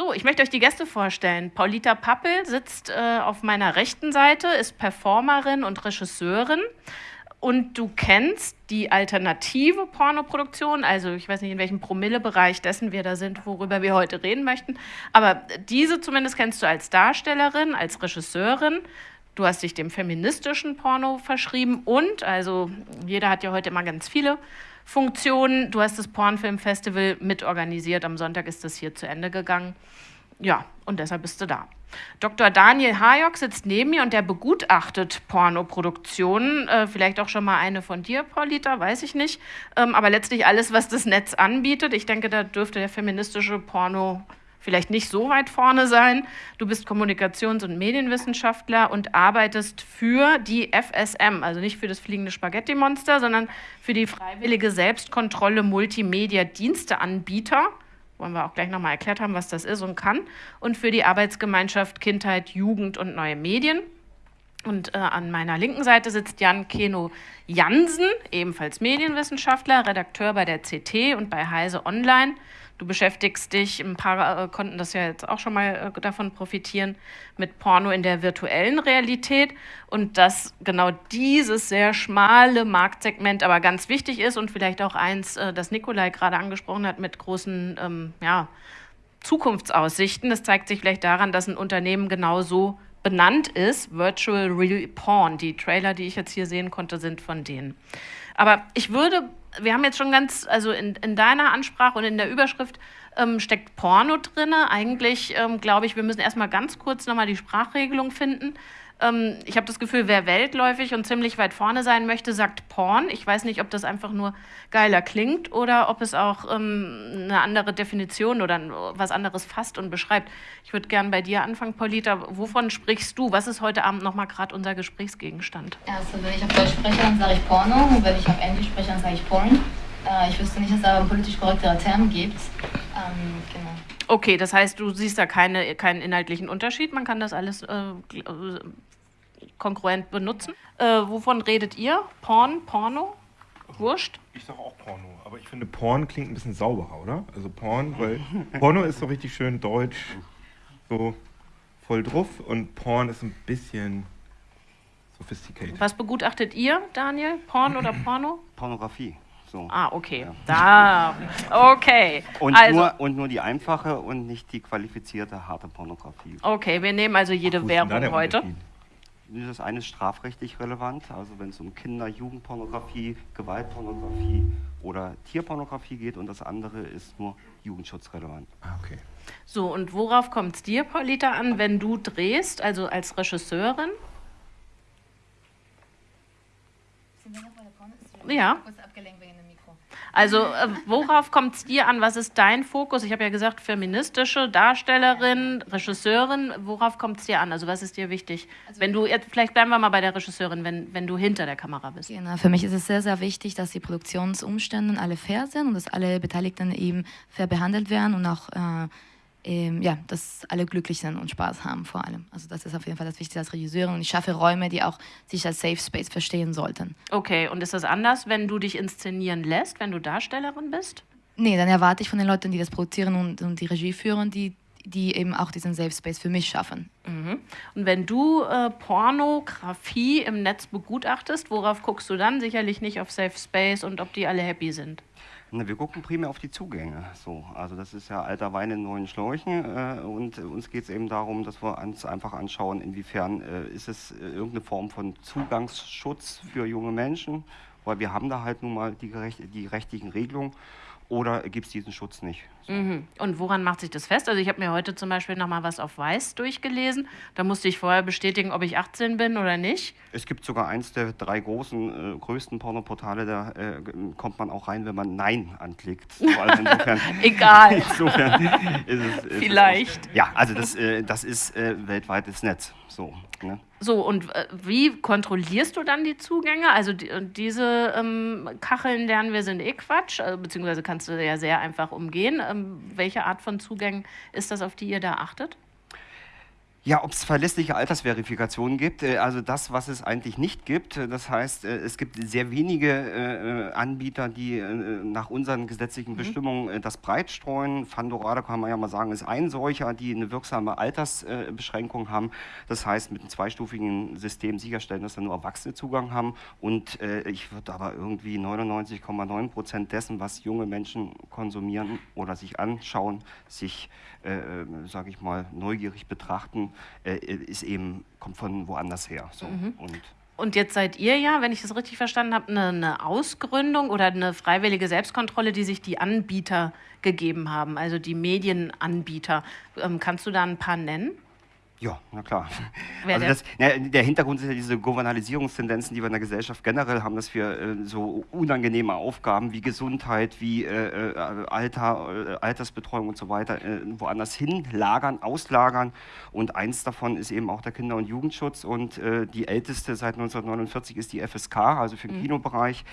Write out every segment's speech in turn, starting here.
So, ich möchte euch die Gäste vorstellen. Paulita Pappel sitzt äh, auf meiner rechten Seite, ist Performerin und Regisseurin. Und du kennst die alternative Pornoproduktion, also ich weiß nicht, in welchem Promillebereich dessen wir da sind, worüber wir heute reden möchten. Aber diese zumindest kennst du als Darstellerin, als Regisseurin. Du hast dich dem feministischen Porno verschrieben und, also jeder hat ja heute immer ganz viele Funktionen. Du hast das Pornfilmfestival mitorganisiert. Am Sonntag ist das hier zu Ende gegangen. Ja, und deshalb bist du da. Dr. Daniel Hayok sitzt neben mir und der begutachtet Pornoproduktionen. Äh, vielleicht auch schon mal eine von dir, Paulita, weiß ich nicht. Ähm, aber letztlich alles, was das Netz anbietet. Ich denke, da dürfte der feministische Porno vielleicht nicht so weit vorne sein. Du bist Kommunikations- und Medienwissenschaftler und arbeitest für die FSM, also nicht für das fliegende Spaghetti-Monster, sondern für die freiwillige Selbstkontrolle Multimedia-Diensteanbieter. Wollen wir auch gleich nochmal erklärt haben, was das ist und kann. Und für die Arbeitsgemeinschaft Kindheit, Jugend und neue Medien. Und äh, an meiner linken Seite sitzt Jan Keno Jansen, ebenfalls Medienwissenschaftler, Redakteur bei der CT und bei Heise Online. Du beschäftigst dich, ein paar äh, konnten das ja jetzt auch schon mal äh, davon profitieren, mit Porno in der virtuellen Realität und dass genau dieses sehr schmale Marktsegment aber ganz wichtig ist und vielleicht auch eins, äh, das Nikolai gerade angesprochen hat, mit großen ähm, ja, Zukunftsaussichten. Das zeigt sich vielleicht daran, dass ein Unternehmen genau so benannt ist, Virtual Real Porn. Die Trailer, die ich jetzt hier sehen konnte, sind von denen. Aber ich würde wir haben jetzt schon ganz, also in, in deiner Ansprache und in der Überschrift ähm, steckt Porno drin. Eigentlich ähm, glaube ich, wir müssen erstmal ganz kurz nochmal die Sprachregelung finden. Ähm, ich habe das Gefühl, wer weltläufig und ziemlich weit vorne sein möchte, sagt Porn. Ich weiß nicht, ob das einfach nur geiler klingt oder ob es auch ähm, eine andere Definition oder was anderes fasst und beschreibt. Ich würde gerne bei dir anfangen, Paulita. Wovon sprichst du? Was ist heute Abend nochmal gerade unser Gesprächsgegenstand? Also, wenn ich auf Deutsch spreche, dann sage ich Porno. Und wenn ich auf Englisch spreche, dann sage ich Porn. Äh, ich wüsste nicht, dass es da einen politisch korrekteren Term gibt. Ähm, genau. Okay, das heißt, du siehst da keine, keinen inhaltlichen Unterschied. Man kann das alles äh, kongruent benutzen. Äh, wovon redet ihr? Porn, Porno? Wurscht? Ich sage auch Porno, aber ich finde Porn klingt ein bisschen sauberer, oder? Also Porn, weil Porno ist so richtig schön deutsch, so voll drauf und Porn ist ein bisschen sophisticated. Was begutachtet ihr, Daniel? Porn oder Porno? Pornografie. So. Ah, okay. Ja. Da. Okay. Und, also, nur, und nur die einfache und nicht die qualifizierte harte Pornografie. Okay, wir nehmen also jede Ach, Werbung heute. Das eine ist strafrechtlich relevant, also wenn es um Kinder-, Jugendpornografie, Gewaltpornografie oder Tierpornografie geht und das andere ist nur jugendschutzrelevant. Ah, okay. So, und worauf kommt es dir, Paulita, an, wenn du drehst, also als Regisseurin? Ja. Kurz abgelenkt also äh, worauf kommt es dir an? Was ist dein Fokus? Ich habe ja gesagt, feministische Darstellerin, Regisseurin. Worauf kommt es dir an? Also was ist dir wichtig? Also, wenn du, vielleicht bleiben wir mal bei der Regisseurin, wenn, wenn du hinter der Kamera bist. Genau, für mich ist es sehr, sehr wichtig, dass die Produktionsumstände alle fair sind und dass alle Beteiligten eben fair behandelt werden und auch äh, ähm, ja, dass alle glücklich sind und Spaß haben vor allem. Also das ist auf jeden Fall das Wichtigste als Regisseurin und ich schaffe Räume, die auch sich als Safe Space verstehen sollten. Okay, und ist das anders, wenn du dich inszenieren lässt, wenn du Darstellerin bist? Nee, dann erwarte ich von den Leuten, die das produzieren und, und die Regie führen, die, die eben auch diesen Safe Space für mich schaffen. Mhm. Und wenn du äh, Pornografie im Netz begutachtest, worauf guckst du dann? Sicherlich nicht auf Safe Space und ob die alle happy sind. Na, wir gucken primär auf die Zugänge. So, also das ist ja alter Wein in neuen Schläuchen äh, und uns geht es eben darum, dass wir uns einfach anschauen, inwiefern äh, ist es äh, irgendeine Form von Zugangsschutz für junge Menschen, weil wir haben da halt nun mal die, die rechtlichen Regelungen oder gibt es diesen Schutz nicht? Mhm. Und woran macht sich das fest? Also ich habe mir heute zum Beispiel noch mal was auf Weiß durchgelesen. Da musste ich vorher bestätigen, ob ich 18 bin oder nicht. Es gibt sogar eins der drei großen, äh, größten Pornoportale, da äh, kommt man auch rein, wenn man Nein anklickt. Also insofern, Egal. Insofern ist es, ist Vielleicht. Es, ja, also das, äh, das ist äh, weltweites Netz. So, ne? so, und äh, wie kontrollierst du dann die Zugänge? Also die, diese ähm, Kacheln lernen wir sind eh Quatsch, äh, beziehungsweise kannst du ja sehr einfach umgehen. Ähm, welche Art von Zugängen ist das, auf die ihr da achtet? Ja, ob es verlässliche Altersverifikationen gibt, äh, also das, was es eigentlich nicht gibt. Äh, das heißt, äh, es gibt sehr wenige Anbieter, die nach unseren gesetzlichen mhm. Bestimmungen das breit streuen. Fandorada kann man ja mal sagen, ist ein solcher, die eine wirksame Altersbeschränkung haben. Das heißt, mit einem zweistufigen System sicherstellen, dass da nur Erwachsene Zugang haben. Und ich würde aber irgendwie 99,9 Prozent dessen, was junge Menschen konsumieren oder sich anschauen, sich, sage ich mal, neugierig betrachten, äh, ist eben, kommt von woanders her. So. Mhm. Und und jetzt seid ihr ja, wenn ich das richtig verstanden habe, eine, eine, Ausgründung oder eine freiwillige Selbstkontrolle, die sich die Anbieter gegeben haben, also die Medienanbieter. Ähm, kannst du da ein paar nennen? Ja, na klar. also das, na, der Hintergrund sind ja diese Gouvernalisierungstendenzen, die wir in der Gesellschaft generell haben, dass wir äh, so unangenehme Aufgaben wie Gesundheit, wie äh, äh Alter, äh, Altersbetreuung und so weiter äh, woanders hinlagern, auslagern. Und eins davon ist eben auch der Kinder- und Jugendschutz. Und äh, die älteste seit 1949 ist die FSK, also für den mhm. Kinobereich.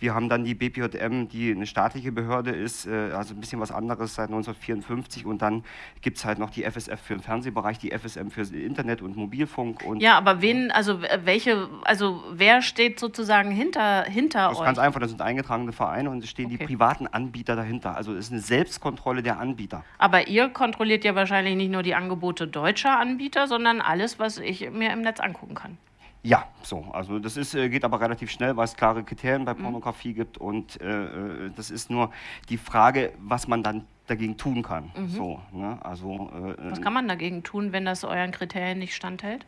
Wir haben dann die BPJM, die eine staatliche Behörde ist, also ein bisschen was anderes seit 1954. Und dann gibt es halt noch die FSF für den Fernsehbereich, die FSM für Internet und Mobilfunk. Und ja, aber wen, also welche, also wer steht sozusagen hinter, hinter das euch? ist ganz einfach, das sind eingetragene Vereine und es stehen okay. die privaten Anbieter dahinter. Also es ist eine Selbstkontrolle der Anbieter. Aber ihr kontrolliert ja wahrscheinlich nicht nur die Angebote deutscher Anbieter, sondern alles, was ich mir im Netz angucken kann. Ja, so. Also das ist, äh, geht aber relativ schnell, weil es klare Kriterien bei mhm. Pornografie mhm. gibt und äh, äh, das ist nur die Frage, was man dann dagegen tun kann. Mhm. So, ne? also, äh, Was kann man dagegen tun, wenn das euren Kriterien nicht standhält?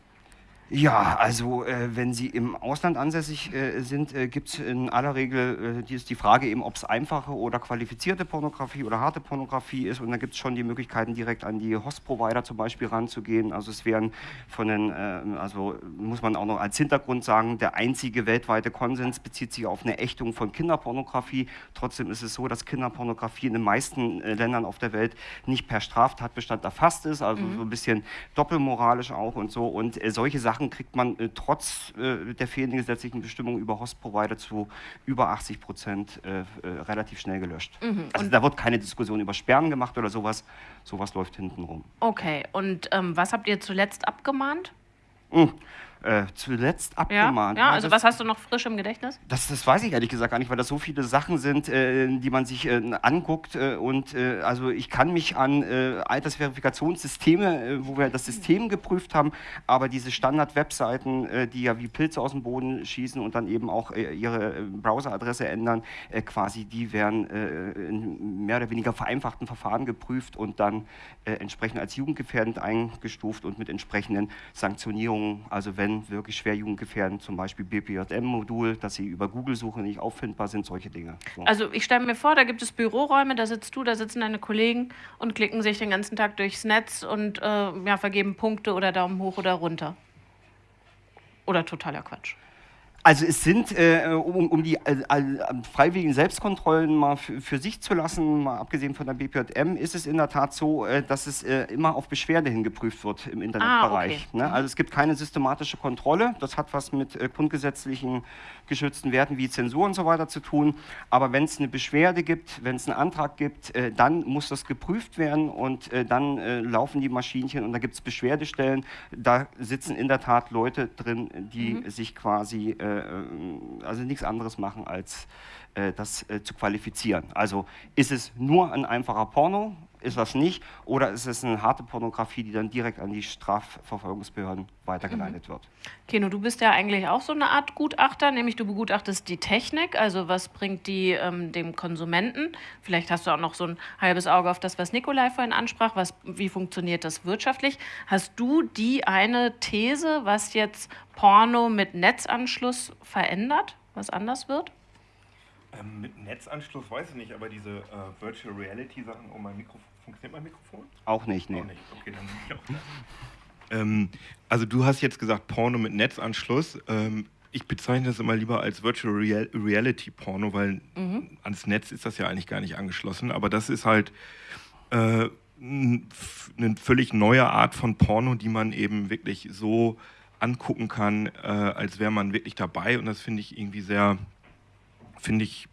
Ja, also äh, wenn Sie im Ausland ansässig äh, sind, äh, gibt es in aller Regel äh, die, ist die Frage eben, ob es einfache oder qualifizierte Pornografie oder harte Pornografie ist. Und da gibt es schon die Möglichkeiten, direkt an die Host-Provider zum Beispiel ranzugehen. Also es wären von den, äh, also muss man auch noch als Hintergrund sagen, der einzige weltweite Konsens bezieht sich auf eine Ächtung von Kinderpornografie. Trotzdem ist es so, dass Kinderpornografie in den meisten äh, Ländern auf der Welt nicht per Straftatbestand erfasst ist, also mhm. so ein bisschen doppelmoralisch auch und so. Und solche Sachen Sachen kriegt man äh, trotz äh, der fehlenden gesetzlichen Bestimmung über Host-Provider zu über 80 Prozent äh, äh, relativ schnell gelöscht. Mhm. Also da wird keine Diskussion über Sperren gemacht oder sowas. Sowas läuft hinten rum. Okay, und ähm, was habt ihr zuletzt abgemahnt? Mhm äh, zuletzt abgemahnt. Ja, ja also das, was hast du noch frisch im Gedächtnis? Das, das weiß ich ehrlich gesagt gar nicht, weil das so viele Sachen sind, äh, die man sich äh, anguckt. Äh, und äh, also ich kann mich an äh, Altersverifikationssysteme, wo wir das System geprüft haben, aber diese Standard-Webseiten, die ja wie Pilze aus dem Boden schießen und dann eben auch ihre Browseradresse ändern, quasi, die werden in mehr oder weniger vereinfachten Verfahren geprüft und dann entsprechend als jugendgefährdend eingestuft und mit entsprechenden Sanktionierungen, also wenn wirklich schwer jugendgefährdend, zum Beispiel BPJM-Modul, dass sie über Google-Suche nicht auffindbar sind, solche Dinge. So. Also ich stelle mir vor, da gibt es Büroräume, da sitzt du, da sitzen deine Kollegen und klicken sich den ganzen Tag durchs Netz und äh, ja, vergeben Punkte oder Daumen hoch oder runter. Oder totaler Quatsch. Also es sind, äh, um, um, die äh, freiwilligen Selbstkontrollen mal für sich zu lassen, mal abgesehen von der BPJM, ist es in der Tat so, äh, dass es äh, immer auf Beschwerde hin geprüft wird im Internetbereich. Ah, okay. ne? Also es gibt keine systematische Kontrolle. Das hat was mit äh, grundgesetzlichen geschützten Werten wie Zensur und so weiter zu tun. Aber wenn es eine Beschwerde gibt, wenn es einen Antrag gibt, äh, dann muss das geprüft werden und dann laufen die Maschinchen und da gibt es Beschwerdestellen. Da sitzen in der Tat Leute drin, die mhm. sich quasi äh, also nichts anderes machen, als äh, das äh, zu qualifizieren. Also ist es nur ein einfacher Porno, ist das nicht, oder ist es eine harte Pornografie, die dann direkt an die Strafverfolgungsbehörden weitergeleitet mhm. wird. Keno, du bist ja eigentlich auch so eine Art Gutachter, nämlich du begutachtest die Technik, also was bringt die ähm, dem Konsumenten. Vielleicht hast du auch noch so ein halbes Auge auf das, was Nikolai vorhin ansprach, was, wie funktioniert das wirtschaftlich. Hast du die eine These, was jetzt Porno mit Netzanschluss verändert, was anders wird? Ähm, mit Netzanschluss weiß ich nicht, aber diese äh, Virtual Reality Sachen, oh mein Mikrofon, funktioniert mein Mikrofon? Auch nicht, nee. Auch nicht, okay, dann bin ich auch da. ähm, also du hast jetzt gesagt Porno mit Netzanschluss. Ähm, ich bezeichne das immer lieber als Virtual Real Reality Porno, weil mhm. ans Netz ist das ja eigentlich gar nicht angeschlossen. Aber das ist halt äh, eine völlig neue Art von Porno, die man eben wirklich so angucken kann, äh, als wäre man wirklich dabei. Und das finde ich irgendwie sehr, finde ich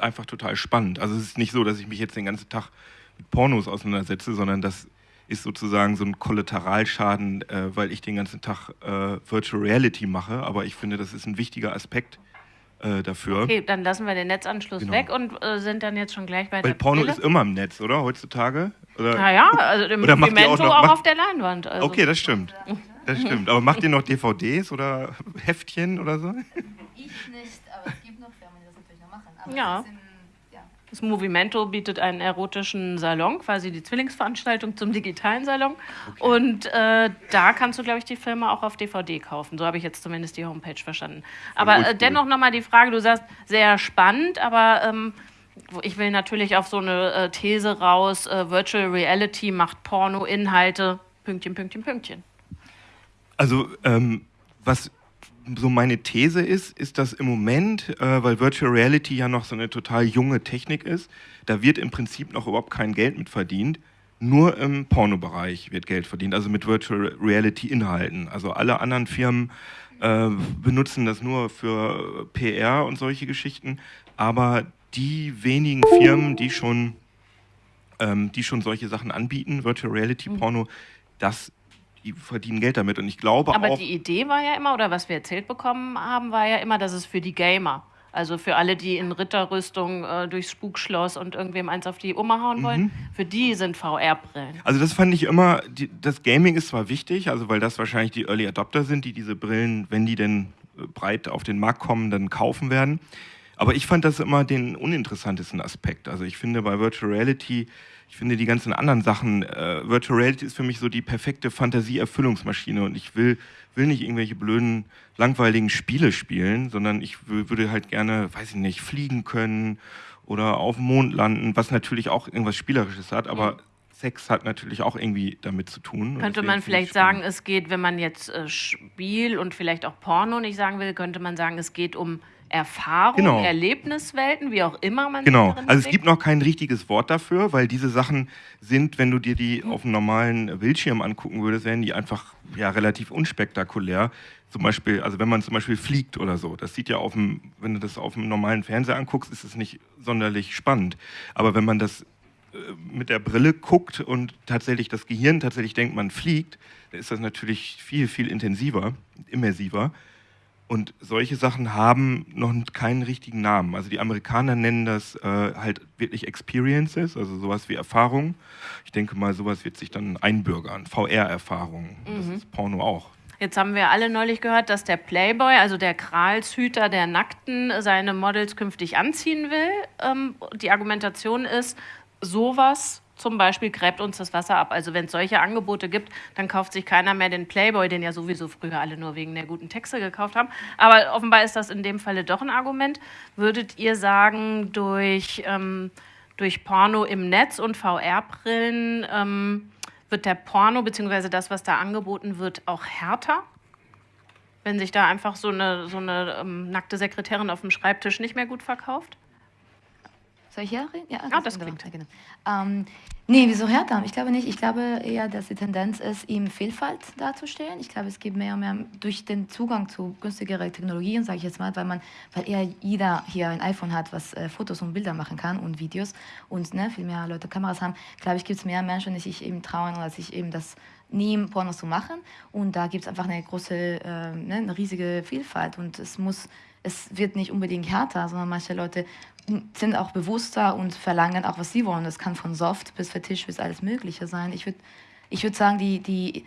einfach total spannend. Also es ist nicht so, dass ich mich jetzt den ganzen Tag mit Pornos auseinandersetze, sondern dass ist sozusagen so ein Kollateralschaden, äh, weil ich den ganzen Tag äh, Virtual Reality mache. Aber ich finde, das ist ein wichtiger Aspekt äh, dafür. Okay, dann lassen wir den Netzanschluss Genau. weg und äh, sind dann jetzt schon gleich bei Weil der Porno Brille. ist immer im Netz, oder? Heutzutage? Oder? Naja, also im Oder macht ihr auch noch- auch, macht- auf der Leinwand. Also. Okay, das stimmt. Das stimmt. Aber macht ihr noch DVDs oder Heftchen oder so? Ich nicht, aber es gibt noch Firmen, die das natürlich noch machen. Aber Ja. Das Movimento bietet einen erotischen Salon, quasi die Zwillingsveranstaltung zum digitalen Salon. Und äh, da kannst du, glaube ich, die Filme auch auf DVD kaufen. So habe ich jetzt zumindest die Homepage verstanden. Aber äh, dennoch nochmal die Frage, du sagst, sehr spannend, aber ähm, ich will natürlich auf so eine äh, These raus, äh, Virtual Reality macht Porno-Inhalte, Pünktchen, Pünktchen, Pünktchen. Also, ähm, was so meine These ist, ist, dass im Moment, äh, weil Virtual Reality ja noch so eine total junge Technik ist, da wird im Prinzip noch überhaupt kein Geld mit verdient. Nur im Pornobereich wird Geld verdient, also mit Virtual Reality Inhalten. Also alle anderen Firmen äh, benutzen das nur für PR und solche Geschichten. Aber die wenigen Firmen, die schon, ähm, die schon solche Sachen anbieten, Virtual Reality Porno, das, die verdienen Geld damit. Und ich glaube Aber auch. die Idee war ja immer, oder was wir erzählt bekommen haben, war ja immer, dass es für die Gamer, also für alle, die in Ritterrüstung äh, durchs Spukschloss und irgendwem eins auf die Oma hauen wollen, für die sind VR-Brillen. Also das fand ich immer, die, das Gaming ist zwar wichtig, also weil das wahrscheinlich die Early Adopter sind, die diese Brillen, wenn die denn äh, breit auf den Markt kommen, dann kaufen werden. Aber ich fand das immer den uninteressantesten Aspekt. Also ich finde bei Virtual Reality, ich finde die ganzen anderen Sachen, äh, Virtual Reality ist für mich so die perfekte Fantasieerfüllungsmaschine und ich will, will nicht irgendwelche blöden, langweiligen Spiele spielen, sondern ich wü- würde halt gerne, weiß ich nicht, fliegen können oder auf dem Mond landen, was natürlich auch irgendwas Spielerisches hat, aber Sex hat natürlich auch irgendwie damit zu tun. Mhm. Könnte man vielleicht sagen, es geht, wenn man jetzt äh, Spiel und vielleicht auch Porno nicht sagen will, könnte man sagen, es geht um Erfahrung, Genau. Erlebniswelten, wie auch immer man Genau, also es gibt noch kein richtiges Wort dafür, weil diese Sachen sind, wenn du dir die Mhm. auf einem normalen Bildschirm angucken würdest, wären die einfach ja, relativ unspektakulär. Zum Beispiel, also wenn man zum Beispiel fliegt oder so, das sieht ja auf dem, wenn du das auf dem normalen Fernseher anguckst, ist es nicht sonderlich spannend. Aber wenn man das äh, mit der Brille guckt und tatsächlich das Gehirn tatsächlich denkt, man fliegt, dann ist das natürlich viel, viel intensiver, immersiver. Und solche Sachen haben noch keinen richtigen Namen. Also die Amerikaner nennen das äh, halt wirklich Experiences, also sowas wie Erfahrung. Ich denke mal, sowas wird sich dann einbürgern. VR-Erfahrung. Das ist Porno auch. Jetzt haben wir alle neulich gehört, dass der Playboy, also der Kralshüter der Nackten, seine Models künftig anziehen will. Ähm, die Argumentation ist, sowas zum Beispiel gräbt uns das Wasser ab. Also wenn es solche Angebote gibt, dann kauft sich keiner mehr den Playboy, den ja sowieso früher alle nur wegen der guten Texte gekauft haben. Aber offenbar ist das in dem Falle doch ein Argument. Würdet ihr sagen, durch, ähm, durch Porno im Netz und VR-Brillen ähm, wird der Porno bzw. das, was da angeboten wird, auch härter? Wenn sich da einfach so eine, so eine ähm, nackte Sekretärin auf dem Schreibtisch nicht mehr gut verkauft? Soll ich hier reden? Ja, Ah, das klingt. Ja, genau. ähm, nee, wieso härter? Ich glaube nicht. Ich glaube eher, dass die Tendenz ist, ihm Vielfalt darzustellen. Ich glaube, es gibt mehr und mehr durch den Zugang zu günstigeren Technologien, sage ich jetzt mal, weil man, weil eher jeder hier ein iPhone hat, was äh, Fotos und Bilder machen kann und Videos und ne, viel mehr Leute Kameras haben, glaube ich, gibt es mehr Menschen, die sich eben trauen oder sich eben das nehmen, Pornos zu machen. Und da gibt es einfach eine große, äh, ne, eine riesige Vielfalt und es muss es wird nicht unbedingt härter, sondern manche Leute sind auch bewusster und verlangen auch, was sie wollen. Das kann von Soft bis Fetisch bis alles Mögliche sein. Ich würde ich würd sagen, die, die,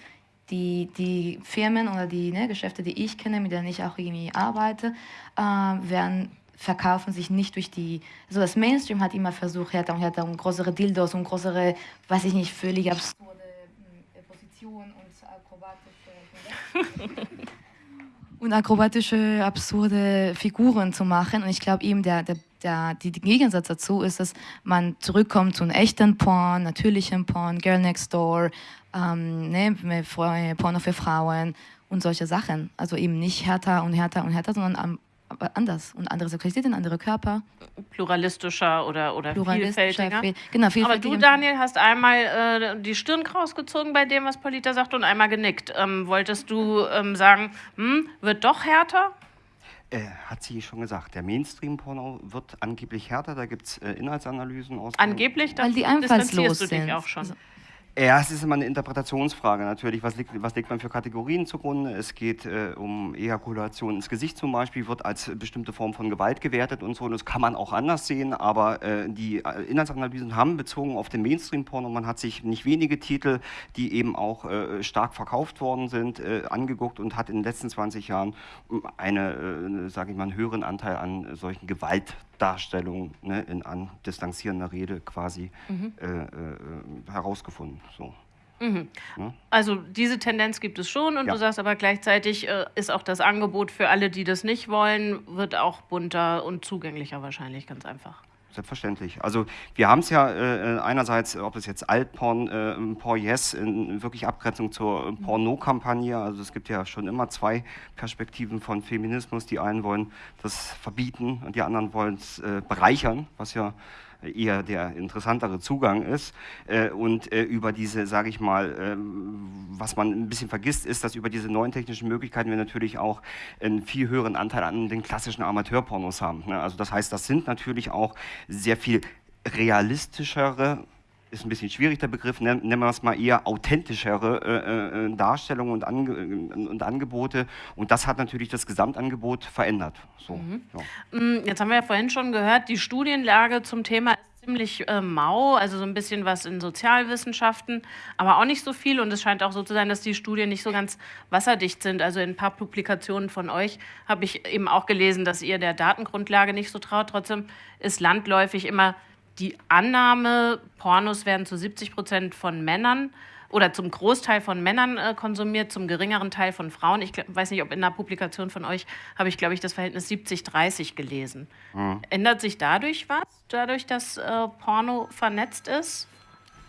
die, die Firmen oder die ne, Geschäfte, die ich kenne, mit denen ich auch irgendwie arbeite, äh, werden verkaufen sich nicht durch die, also das Mainstream hat immer versucht, härter und härter und größere Dildos und größere, weiß ich nicht, völlig absurde äh, Positionen und akrobatische und akrobatische, absurde Figuren zu machen. Und ich glaube eben, der, der, der, die, der Gegensatz dazu ist, dass man zurückkommt zu einem echten Porn, natürlichen Porn, Girl Next Door, ähm, ne, Frau- Porno für Frauen und solche Sachen. Also eben nicht härter und härter und härter, sondern am, anders. Und andere Sexualitäten, andere Körper, Pluralistischer oder, oder pluralistischer. vielfältiger? viel- Genau, Aber du, Daniel, hast einmal äh, die Stirn rausgezogen bei dem, was Polita sagt, und einmal genickt. Ähm, wolltest du ähm, sagen, hm, wird doch härter? Äh, hat sie schon gesagt, der Mainstream-Porno wird angeblich härter, da gibt es äh, Inhaltsanalysen aus. Angeblich, Weil die distanzierst einfallslos du dich sind. auch schon. Also, Ja, ist immer eine Interpretationsfrage natürlich. Was legt, was legt man für Kategorien zugrunde? Es geht äh, um Ejakulation ins Gesicht zum Beispiel, wird als bestimmte Form von Gewalt gewertet und so. Und das kann man auch anders sehen, aber äh, die äh, Inhaltsanalysen haben bezogen auf den Mainstream-Porno, man hat sich nicht wenige Titel, die eben auch äh, stark verkauft worden sind, äh, angeguckt und hat in den letzten 20 Jahren eine, äh, sage ich mal, einen höheren Anteil an solchen Gewaltdarstellungen ne, in an distanzierender Rede quasi mhm. herausgefunden. So. Mhm. Ja? Also diese Tendenz gibt es schon und ja. du sagst aber gleichzeitig äh, ist auch das Angebot für alle, die das nicht wollen, wird auch bunter und zugänglicher wahrscheinlich ganz einfach. Selbstverständlich. Also wir haben es ja äh, einerseits, ob es jetzt Altporn, äh, Porn Yes, in wirklich Abgrenzung zur Porno-Kampagne. Also es gibt ja schon immer zwei Perspektiven von Feminismus. Die einen wollen das verbieten und die anderen wollen es äh, bereichern, was ja eher der interessantere Zugang ist. Äh, und äh, über diese, sage ich mal, ähm, was man ein bisschen vergisst, ist, dass über diese neuen technischen Möglichkeiten wir natürlich auch einen viel höheren Anteil an den klassischen Amateurpornos haben. Ne? Also das heißt, das sind natürlich auch sehr viel realistischere ist ein bisschen schwierig der Begriff, nennen wir es mal eher authentischere äh, äh, Darstellungen und, Ange und, Angebote. Und das hat natürlich das Gesamtangebot verändert. So, mhm. ja. Mm, jetzt haben wir ja vorhin schon gehört, die Studienlage zum Thema ist ziemlich äh, mau, also so ein bisschen was in Sozialwissenschaften, aber auch nicht so viel. Und es scheint auch so zu sein, dass die Studien nicht so ganz wasserdicht sind. Also in ein paar Publikationen von euch habe ich eben auch gelesen, dass ihr der Datengrundlage nicht so traut. Trotzdem ist landläufig immer die Annahme, Pornos werden zu 70 Prozent von Männern oder zum Großteil von Männern äh, konsumiert, zum geringeren Teil von Frauen. Ich weiß nicht, ob in einer Publikation von euch habe ich, glaube ich, das Verhältnis 70-30 gelesen. Mhm. Ändert sich dadurch was, dadurch, dass äh, Porno vernetzt ist?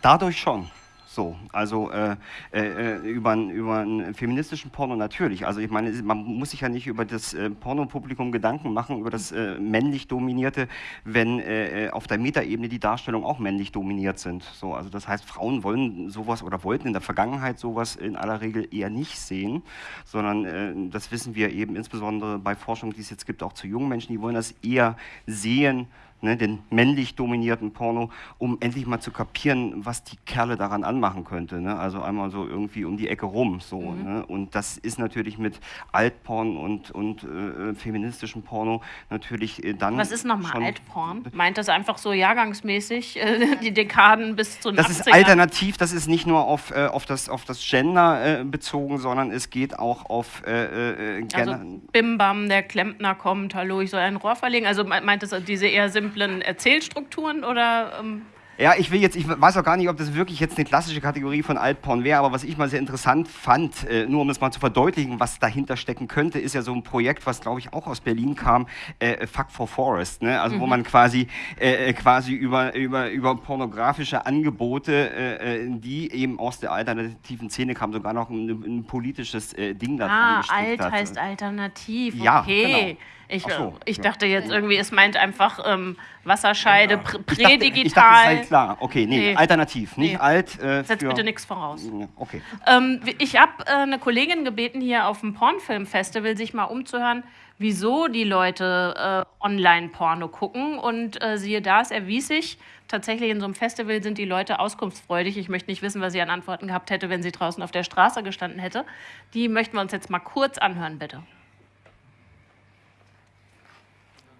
Dadurch schon. So, also äh, äh, über, über einen feministischen Porno natürlich. Also ich meine, man muss sich ja nicht über das äh, Pornopublikum Gedanken machen, über das äh, männlich dominierte, wenn äh, auf der Metaebene die Darstellungen auch männlich dominiert sind. So, also das heißt, Frauen wollen sowas oder wollten in der Vergangenheit sowas in aller Regel eher nicht sehen, sondern äh, das wissen wir eben insbesondere bei Forschung, die es jetzt gibt, auch zu jungen Menschen, die wollen das eher sehen, ne, den männlich dominierten Porno, um endlich mal zu kapieren, was die Kerle daran anmachen könnte. Ne? Also einmal so irgendwie um die Ecke rum. So, mhm. ne? Und das ist natürlich mit Altporn und, und äh, feministischem Porno natürlich äh, dann. Was ist nochmal Altporn? Meint das einfach so jahrgangsmäßig, äh, die Dekaden bis zu Das 80ern? ist alternativ, das ist nicht nur auf, äh, auf, das, auf das Gender äh, bezogen, sondern es geht auch auf. Äh, also Bim Bam, der Klempner kommt, hallo, ich soll ein Rohr verlegen. Also meint das diese eher simple simplen Erzählstrukturen oder ähm, ja, ich will jetzt, ich weiß auch gar nicht, ob das wirklich jetzt eine klassische Kategorie von Altporn wäre, aber was ich mal sehr interessant fand, äh, nur um das mal zu verdeutlichen, was dahinter stecken könnte, ist ja so ein Projekt, was glaube ich auch aus Berlin kam, äh, Fuck for Forest, ne? also mhm. wo man quasi, äh, äh, quasi über, über, über pornografische Angebote, äh, die eben aus der alternativen Szene kamen, sogar noch ein, ein politisches Ding da Ah, alt hat. heißt alternativ, okay. Ja, genau. Ich, so, ich ja. dachte jetzt irgendwie, es meint einfach ähm, Wasserscheide, ja. prädigital. Ich dachte, sei klar. Okay, nee, nee. alternativ, nicht nee. alt. Äh, Setz bitte nichts voraus. Okay. Ähm, ich habe äh, eine Kollegin gebeten, hier auf dem Pornfilmfestival sich mal umzuhören, wieso die Leute äh, Online-Porno gucken. Und äh, siehe da, es erwies sich, tatsächlich in so einem Festival sind die Leute auskunftsfreudig. Ich möchte nicht wissen, was sie an Antworten gehabt hätte, wenn sie draußen auf der Straße gestanden hätte. Die möchten wir uns jetzt mal kurz anhören, bitte.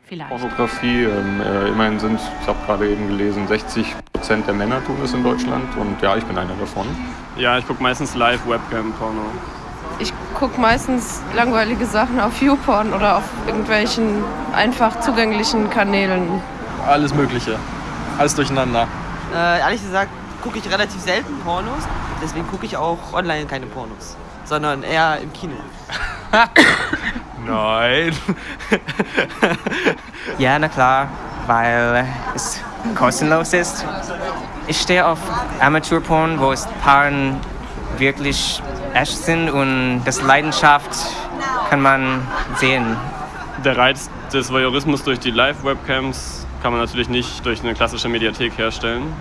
Vielleicht. Pornografie, ähm, äh, immerhin sind, ich habe gerade eben gelesen, 60 Prozent der Männer tun es in Deutschland und ja, ich bin einer davon. Ja, ich gucke meistens Live-Webcam-Porno. Ich gucke meistens langweilige Sachen auf YouPorn oder auf irgendwelchen einfach zugänglichen Kanälen. Alles Mögliche. Alles durcheinander. Äh, ehrlich gesagt gucke ich relativ selten Pornos. Deswegen gucke ich auch online keine Pornos, sondern eher im Kino. Nein. ja, na klar, weil es kostenlos ist. Ich stehe auf Amateurporn, wo es Paaren wirklich echt sind und das Leidenschaft kann man sehen. Der Reiz des Voyeurismus durch die Live-Webcams kann man natürlich nicht durch eine klassische Mediathek herstellen.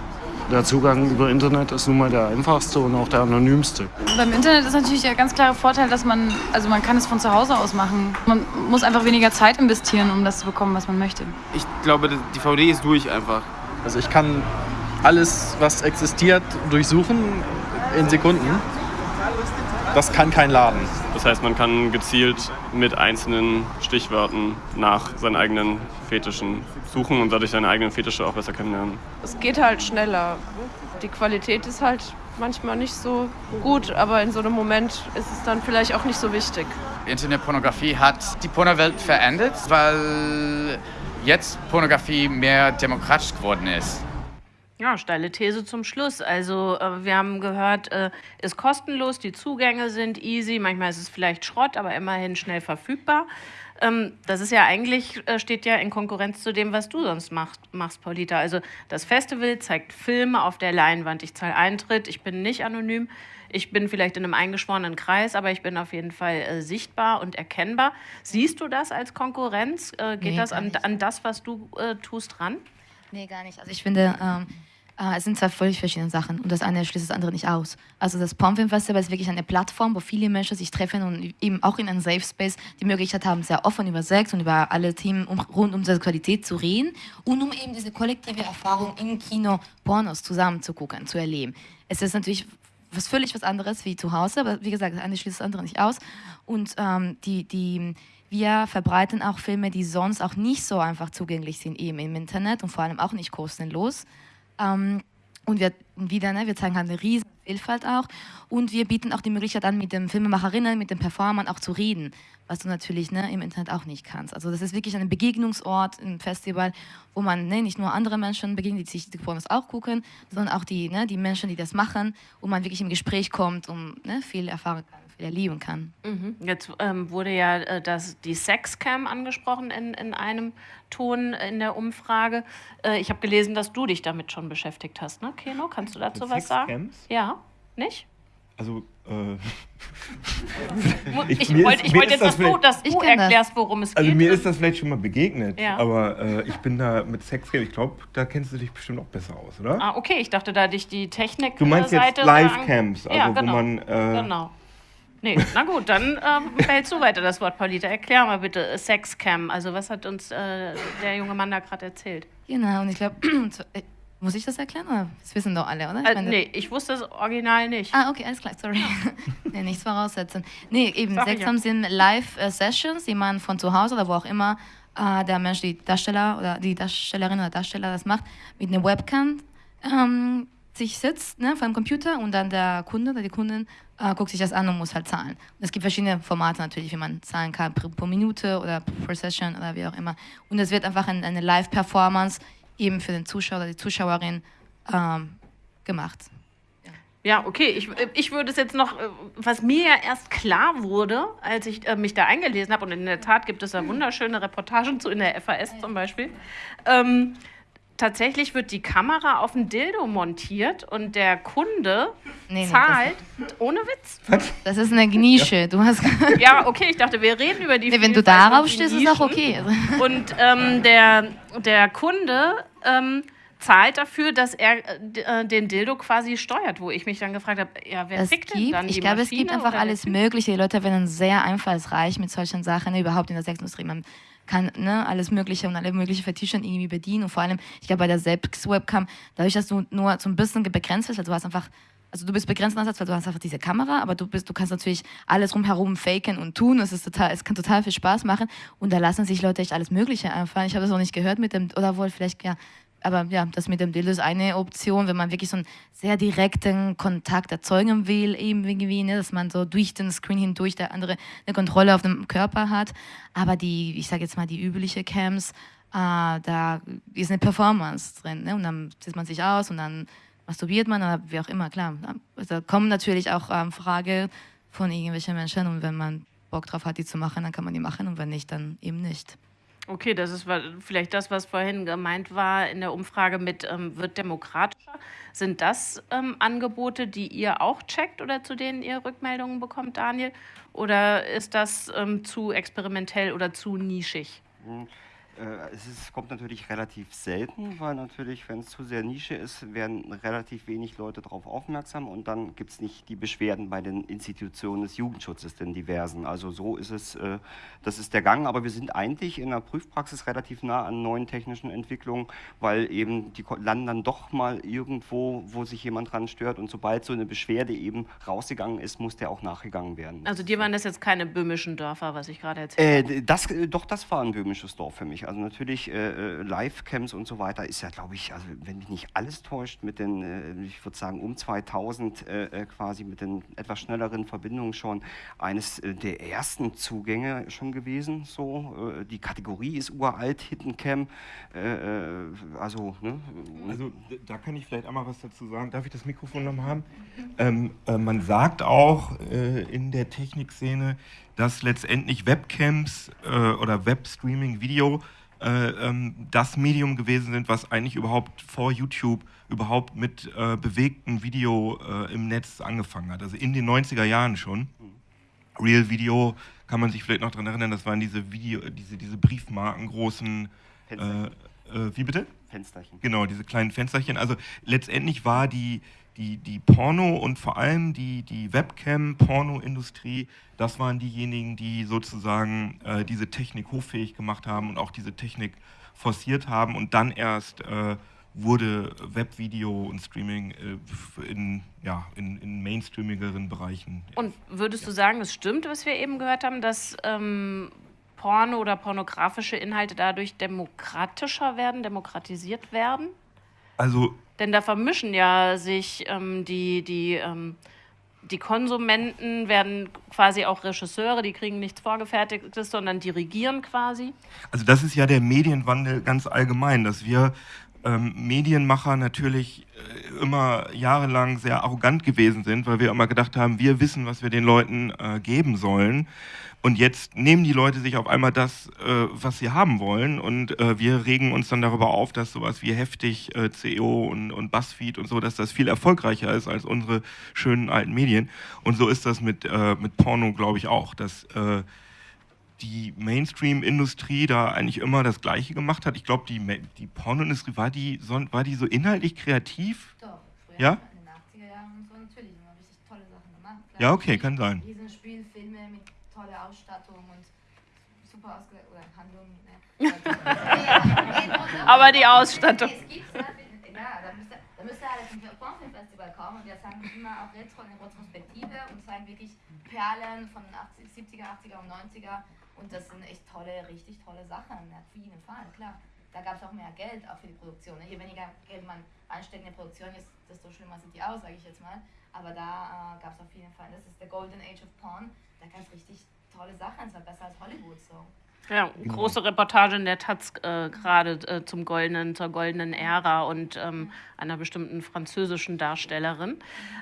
Der Zugang über Internet ist nun mal der einfachste und auch der anonymste. Beim Internet ist natürlich der ganz klare Vorteil, dass man, also man kann es von zu Hause aus machen. Man muss einfach weniger Zeit investieren, um das zu bekommen, was man möchte. Ich glaube, die VD ist durch einfach. Also ich kann alles, was existiert, durchsuchen in Sekunden. Das kann kein Laden. Das heißt, man kann gezielt mit einzelnen Stichwörtern nach seinen eigenen Fetischen suchen und dadurch seine eigenen Fetische auch besser kennenlernen. Es geht halt schneller. Die Qualität ist halt manchmal nicht so gut, aber in so einem Moment ist es dann vielleicht auch nicht so wichtig. Internetpornografie hat die Pornowelt verändert, weil jetzt Pornografie mehr demokratisch geworden ist. Ja, steile These zum Schluss. Also äh, wir haben gehört, äh, ist kostenlos, die Zugänge sind easy, manchmal ist es vielleicht Schrott, aber immerhin schnell verfügbar. Ähm, das ist ja eigentlich, äh, steht ja in Konkurrenz zu dem, was du sonst machst, machst, Paulita. Also das Festival zeigt Filme auf der Leinwand. Ich zahle Eintritt, ich bin nicht anonym. Ich bin vielleicht in einem eingeschworenen Kreis, aber ich bin auf jeden Fall äh, sichtbar und erkennbar. Siehst du das als Konkurrenz? Äh, geht Nee, das an, an das, was du tust, ran? Nee, gar nicht. Also ich finde, ähm, äh, es sind zwei völlig verschiedene Sachen und das eine schließt das andere nicht aus. Also das Pomfilm Festival ist wirklich eine Plattform, wo viele Menschen sich treffen und eben auch in einem Safe Space die Möglichkeit haben, sehr offen über Sex und über alle Themen um, rund um Sexualität zu reden und um eben diese kollektive Erfahrung im Kino Pornos zusammen zu gucken, zu erleben. Es ist natürlich was völlig was anderes wie zu Hause, aber wie gesagt, das eine schließt das andere nicht aus. Und ähm, die, die, wir verbreiten auch Filme, die sonst auch nicht so einfach zugänglich sind, eben im Internet und vor allem auch nicht kostenlos. Ähm, und wir wieder, ne, wir zeigen halt eine riesen Vielfalt auch. Und wir bieten auch die Möglichkeit an, mit den Filmemacherinnen, mit den Performern auch zu reden, was du natürlich ne, im Internet auch nicht kannst. Also das ist wirklich ein Begegnungsort, ein Festival, wo man ne, nicht nur andere Menschen begegnet, die sich die Pornos auch gucken, sondern auch die, ne, die Menschen, die das machen, wo man wirklich im Gespräch kommt und ne, viel erfahren kann, viel erleben kann. Mhm. Jetzt ähm, wurde ja äh, das, die Sexcam angesprochen in, in einem Ton in der Umfrage. Äh, ich habe gelesen, dass du dich damit schon beschäftigt hast, ne, Keno? Kannst du dazu Mit was sagen? Ja, nicht? Also, äh, Ich, ich wollte ist jetzt, dass du, dass du erklärst, worum es Also geht. mir ist das vielleicht schon mal begegnet, Ja. aber äh, ich bin da mit Sexgame, ich glaube, da kennst du dich bestimmt auch besser aus, oder? Ah, okay, ich dachte, da dich die Technik. Du meinst äh, jetzt Seite Livecams, an- ja, also wo genau. man, äh, genau. Nee, na gut, dann ähm, behältst du weiter das Wort, Paulita. Erklär mal bitte äh, Sexcam. Also, was hat uns äh, der junge Mann da gerade erzählt? Genau, und ich glaube, muss ich das erklären? Oder? Das wissen doch alle, oder? Ich Äh, meine- nee, ich wusste das Original nicht. Ah, okay, alles klar, sorry. nee, nichts voraussetzen. Nee, eben, ich Sexam ja. sind Live-Sessions, die man von zu Hause oder wo auch immer äh, der Mensch, die Darsteller oder die Darstellerin oder Darsteller das macht, mit einer Webcam ähm, sich sitzt ne, vor dem Computer und dann der Kunde oder die Kundin äh, guckt sich das an und muss halt zahlen. Und es gibt verschiedene Formate natürlich, wie man zahlen kann, pro, pro Minute oder pro Session oder wie auch immer. Und es wird einfach ein, eine Live-Performance eben für den Zuschauer oder die Zuschauerin ähm, gemacht. Ja, okay. Ich, äh, ich würde es jetzt noch, äh, was mir ja erst klar wurde, als ich äh, mich da eingelesen habe, und in der Tat gibt es da wunderschöne Reportagen zu, in der FAS zum Beispiel. Ähm, tatsächlich wird die Kamera auf ein Dildo montiert und der Kunde Nee, nee, zahlt, ohne Witz. Das ist eine Nische. Du hast Ja, okay, ich dachte, wir reden über die Nee, wenn du darauf stehst, ist auch okay. Und ähm, der, der Kunde ähm, zahlt dafür, dass er äh, äh, den Dildo quasi steuert, wo ich mich dann gefragt habe, ja, wer Es fickt denn gibt, dann ich die glaube, es gibt Maschine einfach alles Mögliche. Die Leute werden sehr einfallsreich mit solchen Sachen, überhaupt in der Sexindustrie. Man kann ne, alles Mögliche und alle möglichen Fetische irgendwie bedienen. Und vor allem, ich glaube, bei der Selbst-Webcam, dadurch, dass du nur so ein bisschen begrenzt bist, also du hast einfach, also du bist begrenzt einerseits, weil du hast einfach diese Kamera, aber du bist, du kannst natürlich alles rumherum faken und tun. Es ist total, es kann total viel Spaß machen. Und da lassen sich Leute echt alles Mögliche einfallen. Ich habe das noch nicht gehört mit dem, oder wohl vielleicht, ja, aber ja, das mit dem Dildo ist eine Option, wenn man wirklich so einen sehr direkten Kontakt erzeugen will, eben irgendwie, ne, dass man so durch den Screen hindurch der andere eine Kontrolle auf dem Körper hat. Aber die, ich sage jetzt mal, die übliche Cams, äh, da ist eine Performance drin. Ne? Und dann zieht man sich aus und dann masturbiert man oder wie auch immer, klar. Also, da kommen natürlich auch ähm, Frage von irgendwelchen Menschen und wenn man Bock drauf hat, die zu machen, dann kann man die machen und wenn nicht, dann eben nicht. Okay, das ist vielleicht das, was vorhin gemeint war in der Umfrage mit ähm, wird demokratischer. Sind das ähm, Angebote, die ihr auch checkt oder zu denen ihr Rückmeldungen bekommt, Daniel? Oder ist das ähm, zu experimentell oder zu nischig? Hm. Äh, es ist, kommt natürlich relativ selten, weil natürlich, wenn es zu sehr Nische ist, werden relativ wenig Leute darauf aufmerksam und dann gibt es nicht die Beschwerden bei den Institutionen des Jugendschutzes, den diversen. Also so ist es, äh, das ist der Gang, aber wir sind eigentlich in der Prüfpraxis relativ nah an neuen technischen Entwicklungen, weil eben die landen dann doch mal irgendwo, wo sich jemand dran stört und sobald so eine Beschwerde eben rausgegangen ist, muss der auch nachgegangen werden. Also dir waren das jetzt keine böhmischen Dörfer, was ich gerade erzählt äh, das, Doch, das war ein böhmisches Dorf für mich. Also natürlich äh, äh Live-Camps und so weiter ist ja, glaube ich, also wenn mich nicht alles täuscht, mit den, äh, ich würde sagen, um 2000 äh, äh, quasi mit den etwas schnelleren Verbindungen schon eines äh, der ersten Zugänge schon gewesen. So, die Kategorie ist uralt, Hidden Cam. also, ne? also da kann ich vielleicht einmal was dazu sagen. Darf ich das Mikrofon noch haben? Ähm, man sagt auch in der Technikszene, dass letztendlich Webcams oder Webstreaming, Video äh, ähm, das Medium gewesen sind, was eigentlich überhaupt vor YouTube überhaupt mit äh, bewegtem Video äh, im Netz angefangen hat. Also in den 90er Jahren schon. Real Video kann man sich vielleicht noch daran erinnern, das waren diese Video, diese, diese Briefmarken großen äh, äh, wie bitte? Fensterchen. Genau, diese kleinen Fensterchen. Also letztendlich war die, die, die Porno und vor allem die, die Webcam-Porno-Industrie, das waren diejenigen, die sozusagen äh, diese Technik hoffähig gemacht haben und auch diese Technik forciert haben und dann erst äh, wurde Webvideo und Streaming äh, in, ja, in, in mainstreamigeren Bereichen. Und würdest ja. du sagen, es stimmt, was wir eben gehört haben, dass ähm, Porno oder pornografische Inhalte dadurch demokratischer werden, demokratisiert werden? Also denn da vermischen ja sich ähm, die, die, ähm, die Konsumenten, werden quasi auch Regisseure, die kriegen nichts Vorgefertigtes, sondern dirigieren quasi. Also das ist ja der Medienwandel ganz allgemein, dass wir ähm, Medienmacher natürlich äh, immer jahrelang sehr arrogant gewesen sind, weil wir immer gedacht haben, wir wissen, was wir den Leuten äh, geben sollen. Und jetzt nehmen die Leute sich auf einmal das, äh, was sie haben wollen und äh, wir regen uns dann darüber auf, dass sowas wie heftig äh, CEO und, und Buzzfeed und so, dass das viel erfolgreicher ist als unsere schönen alten Medien. Und so ist das mit, äh, mit Porno, glaube ich, auch, dass äh, die Mainstream-Industrie da eigentlich immer das Gleiche gemacht hat. Ich glaube, die, die Pornoindustrie, war die, so, war die so inhaltlich kreativ? Doch, früher ja? in den 80er Jahren und so natürlich. Haben richtig tolle Sachen gemacht. Ja, okay, kann sein. Riesenspielfilme mit tolle Ausstattung und super ausgelegt oder Handlung. Ne? Aber die Ausstattung. Es gibt ja, da müsste, da müsste halt zum Pornfilmfestival kommen und wir zeigen immer auch Retro in Retrospektive und zeigen wirklich Perlen von den 80, 70er, 80er und 90er und das sind echt tolle, richtig tolle Sachen, auf jeden Fall, klar. Da gab es auch mehr Geld, auch für die Produktion. Ne? Je weniger Geld man einsteckt in die Produktion, desto schlimmer sind die aus, sage ich jetzt mal. Aber da äh, gab es auf jeden Fall, das ist der Golden Age of Porn, da gab es richtig tolle Sachen, es war besser als Hollywood so. Ja, genau. große Reportage in der Taz äh, gerade äh, zum goldenen, zur goldenen Ära und ähm, einer bestimmten französischen Darstellerin.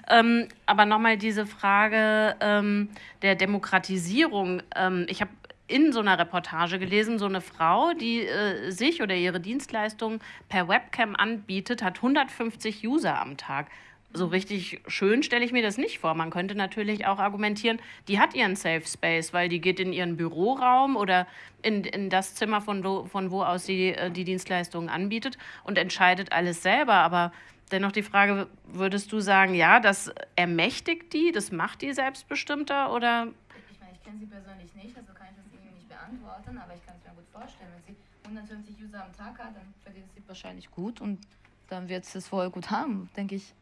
Ähm, aber nochmal diese Frage ähm, der Demokratisierung. Ähm, ich habe in so einer Reportage gelesen, so eine Frau, die äh, sich oder ihre Dienstleistung per Webcam anbietet, hat 150 User am Tag so richtig schön stelle ich mir das nicht vor. Man könnte natürlich auch argumentieren, die hat ihren Safe Space, weil die geht in ihren Büroraum oder in, in das Zimmer, von wo, von wo aus sie äh, die Dienstleistungen anbietet und entscheidet alles selber. Aber dennoch die Frage, würdest du sagen, ja, das ermächtigt die, das macht die selbstbestimmter oder? Ich meine, ich kenne sie persönlich nicht, also kann ich das irgendwie nicht beantworten, aber ich kann es mir gut vorstellen. Wenn sie 150 User am Tag hat, dann verdient sie wahrscheinlich gut und dann wird sie es voll gut haben, denke ich.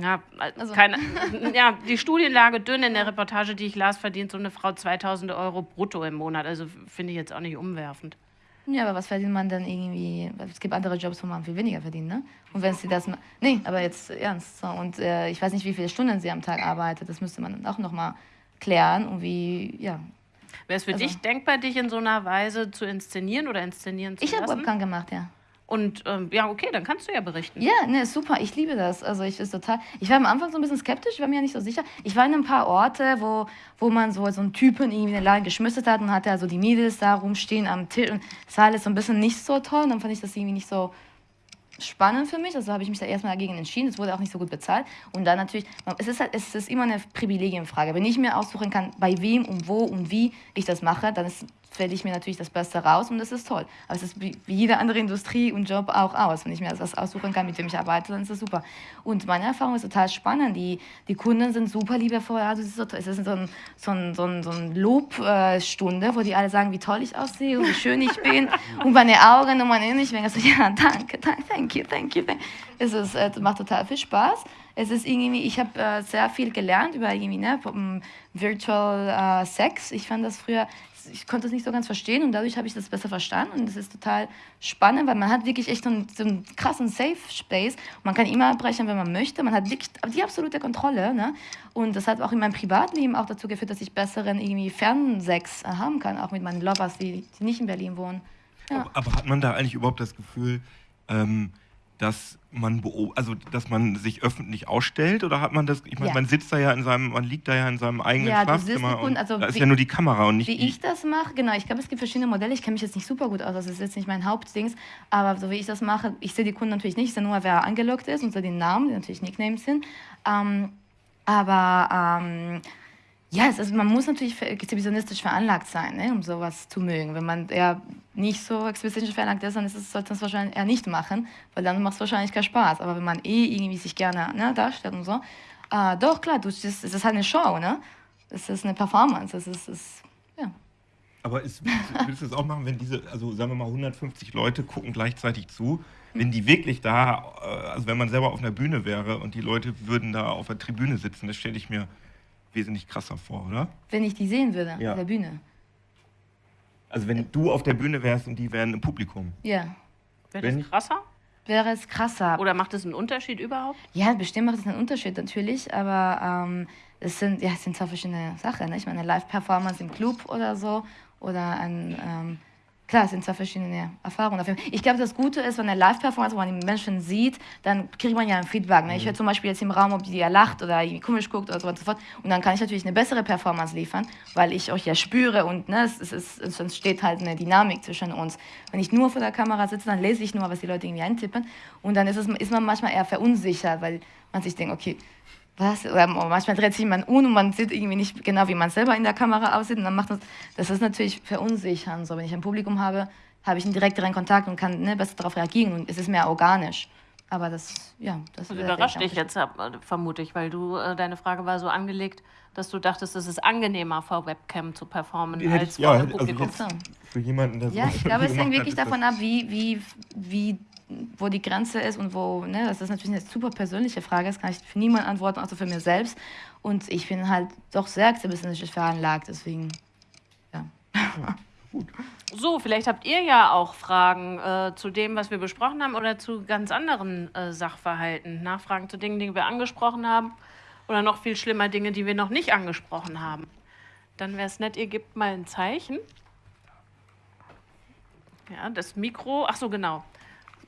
Ja, also. keine, ja, die Studienlage dünn in der Reportage, die ich las, verdient so eine Frau 2000 Euro brutto im Monat. Also finde ich jetzt auch nicht umwerfend. Ja, aber was verdient man dann irgendwie? Es gibt andere Jobs, wo man viel weniger verdient, ne? Und wenn sie das. Nee, aber jetzt ernst. So. Und äh, ich weiß nicht, wie viele Stunden sie am Tag arbeitet. Das müsste man auch nochmal klären. Und wie, ja. Wäre es für also. dich denkbar, dich in so einer Weise zu inszenieren oder inszenieren zu ich lassen? Ich habe Webcam gemacht, ja. Und ähm, ja, okay, dann kannst du ja berichten. Ja, ne, super. Ich liebe das. Also ich ist total. Ich war am Anfang so ein bisschen skeptisch, ich war mir ja nicht so sicher. Ich war in ein paar Orte, wo, wo man so, so einen Typen irgendwie in den Laden geschmissen hat und hatte so die Mädels da rumstehen am Tisch und es war alles so ein bisschen nicht so toll. Und dann fand ich das irgendwie nicht so spannend für mich. Also habe ich mich da erstmal dagegen entschieden. Es wurde auch nicht so gut bezahlt. Und dann natürlich, es ist, halt, es ist immer eine Privilegienfrage. Wenn ich mir aussuchen kann, bei wem und wo und wie ich das mache, dann ist wähle ich mir natürlich das Beste raus und das ist toll. Aber es ist wie, jede andere Industrie und Job auch aus. Wenn ich mir das aussuchen kann, mit dem ich arbeite, dann ist das super. Und meine Erfahrung ist total spannend. Die, die Kunden sind super liebevoll. Ja, das ist so toll. Es ist so ein, so ein, so ein, so ein Lobstunde, wo die alle sagen, wie toll ich aussehe und wie schön ich bin. und meine Augen und meine ich denke so, ja, danke, danke, thank you, thank you. Thank you. Es ist, äh, macht total viel Spaß. Es ist irgendwie, ich habe äh, sehr viel gelernt über irgendwie, ne, Virtual äh, Sex. Ich fand das früher, ich konnte das nicht so ganz verstehen und dadurch habe ich das besser verstanden und das ist total spannend, weil man hat wirklich echt so einen, so einen krassen Safe Space. Man kann immer abbrechen, wenn man möchte. Man hat wirklich die absolute Kontrolle. Ne? Und das hat auch in meinem Privatleben auch dazu geführt, dass ich besseren irgendwie Fernsex haben kann, auch mit meinen Lovers, die, die nicht in Berlin wohnen. Ja. Aber, aber, hat man da eigentlich überhaupt das Gefühl, ähm, dass man also dass man sich öffentlich ausstellt oder hat man das ich meine ja. man sitzt da ja in seinem man liegt da ja in seinem eigenen ja, Schlafzimmer und also da ist ja nur die Kamera und nicht wie ich das mache genau ich glaube es gibt verschiedene Modelle ich kenne mich jetzt nicht super gut aus das ist jetzt nicht mein Hauptdings aber so wie ich das mache ich sehe die Kunden natürlich nicht ich sehe nur wer angelockt ist und so den Namen die natürlich Nicknames sind ähm, aber ähm, ja, es ist, man muss natürlich exhibitionistisch veranlagt sein, ne, um sowas zu mögen. Wenn man eher nicht so exhibitionistisch veranlagt ist, dann ist es, sollte man es wahrscheinlich eher nicht machen, weil dann macht es wahrscheinlich keinen Spaß. Aber wenn man eh irgendwie sich gerne ne, darstellt und so, äh, doch, klar, du, es ist halt eine Show, ne? Es ist eine Performance, es ist, es, ja. Aber ist, würdest du es auch machen, wenn diese, also sagen wir mal 150 Leute gucken gleichzeitig zu, wenn die wirklich da, äh, also wenn man selber auf einer Bühne wäre und die Leute würden da auf der Tribüne sitzen, das stelle ich mir wesentlich krasser vor, oder? Wenn ich die sehen würde, ja. auf der Bühne. Also wenn du auf der Bühne wärst und die wären im Publikum. Ja. Wäre das krasser? Wäre es krasser. Oder macht es einen Unterschied überhaupt? Ja, bestimmt macht es einen Unterschied natürlich, aber ähm, es sind ja es sind zwei verschiedene Sachen. Ne? Ich meine, Live-Performance im Club oder so oder ein ähm, Klar, es sind zwei verschiedene Erfahrungen. Ich glaube, das Gute ist, wenn eine Live-Performance, wo man die Menschen sieht, dann kriegt man ja ein Feedback. Ne? Ich mhm. höre zum Beispiel jetzt im Raum, ob die ja lacht oder irgendwie komisch guckt oder so und so fort. Und dann kann ich natürlich eine bessere Performance liefern, weil ich euch ja spüre und ne, es, ist, es entsteht halt eine Dynamik zwischen uns. Wenn ich nur vor der Kamera sitze, dann lese ich nur, was die Leute irgendwie eintippen. Und dann ist, es, ist man manchmal eher verunsichert, weil man sich denkt, okay, was? Oder manchmal dreht sich man um und man sieht irgendwie nicht genau, wie man selber in der Kamera aussieht. Und dann macht das, das ist natürlich verunsichernd. So, wenn ich ein Publikum habe, habe ich einen direkteren Kontakt und kann ne, besser darauf reagieren und es ist mehr organisch. Aber das, ja, das, das überrascht dich jetzt, äh, vermute ich, weil du, äh, deine Frage war so angelegt, dass du dachtest, es ist angenehmer, vor Webcam zu performen ja, als ja, vor also Publikum. Also für jemanden, der so Ja, ich glaube, es hängt wirklich davon ab, wie, wie, wie wo die Grenze ist und wo, ne, das ist natürlich eine super persönliche Frage, das kann ich für niemanden antworten, außer für mir selbst. Und ich bin halt doch sehr exhibitionistisch veranlagt, deswegen, ja. ja gut. So, vielleicht habt ihr ja auch Fragen äh, zu dem, was wir besprochen haben oder zu ganz anderen äh, Sachverhalten. Nachfragen zu Dingen, die wir angesprochen haben oder noch viel schlimmer Dinge, die wir noch nicht angesprochen haben. Dann wäre es nett, ihr gebt mal ein Zeichen. Ja, das Mikro, ach so, genau.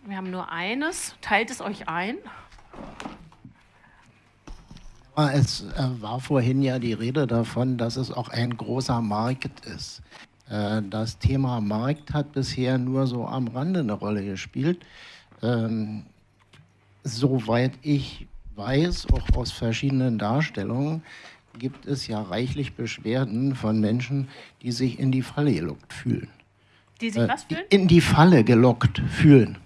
Wir haben nur eines. Teilt es euch ein. Es äh, war vorhin ja die Rede davon, dass es auch ein großer Markt ist. Äh, das Thema Markt hat bisher nur so am Rande eine Rolle gespielt. Ähm, soweit ich weiß, auch aus verschiedenen Darstellungen, gibt es ja reichlich Beschwerden von Menschen, die sich in die Falle gelockt fühlen. Die sich was fühlen? In die Falle gelockt fühlen.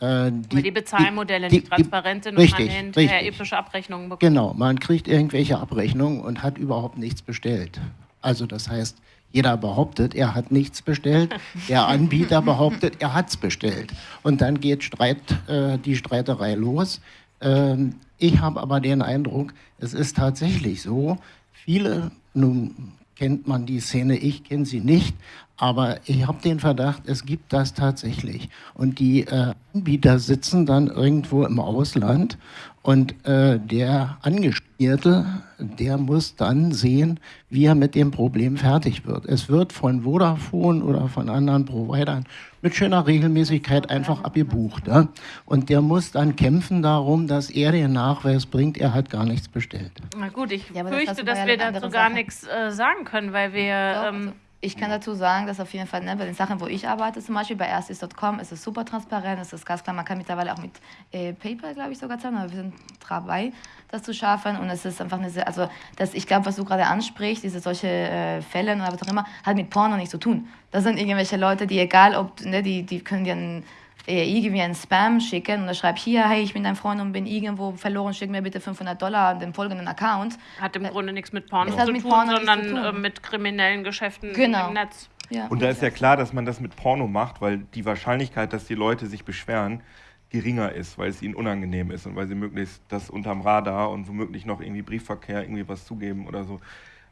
Äh, die, die Bezahlmodelle die, nicht transparent sind und man hinterher epische Abrechnungen bekommt. Genau, man kriegt irgendwelche Abrechnungen und hat überhaupt nichts bestellt. Also das heißt, jeder behauptet, er hat nichts bestellt, der Anbieter behauptet, er hat es bestellt. Und dann geht Streit, äh, die Streiterei los. Ähm, ich habe aber den Eindruck, es ist tatsächlich so, viele, nun kennt man die Szene, ich kenne sie nicht, aber ich habe den Verdacht, es gibt das tatsächlich. Und die äh, Anbieter sitzen dann irgendwo im Ausland und äh, der Angespierte, der muss dann sehen, wie er mit dem Problem fertig wird. Es wird von Vodafone oder von anderen Providern mit schöner Regelmäßigkeit einfach abgebucht. Ja? Und der muss dann kämpfen darum, dass er den Nachweis bringt, er hat gar nichts bestellt. Na gut, ich ja, fürchte, das dass wir dazu gar nichts äh, sagen können, weil wir... Ähm, Ich kann dazu sagen, dass auf jeden Fall ne, bei den Sachen, wo ich arbeite, zum Beispiel bei erstis.com, ist es super transparent, ist es ganz klar. Man kann mittlerweile auch mit äh, PayPal, glaube ich, sogar zahlen, aber wir sind dabei, das zu schaffen. Und es ist einfach eine sehr, also das, ich glaube, was du gerade ansprichst, diese solche äh, Fälle oder was auch immer, hat mit Porno nichts zu tun. Das sind irgendwelche Leute, die egal ob, ne, die, die können dir ein äh, irgendwie einen Spam schicken und er schreibt hier, hey, ich bin dein Freund und bin irgendwo verloren, schick mir bitte 500 Dollar an den folgenden Account. Hat im Grunde nichts mit Porno, hat zu, mit tun, Porno nichts sondern zu tun. äh, mit kriminellen Geschäften Genau. im Netz. Ja. Und da ist ja klar, dass man das mit Porno macht, weil die Wahrscheinlichkeit, dass die Leute sich beschweren, geringer ist, weil es ihnen unangenehm ist und weil sie möglichst das unterm Radar und womöglich noch irgendwie Briefverkehr irgendwie was zugeben oder so.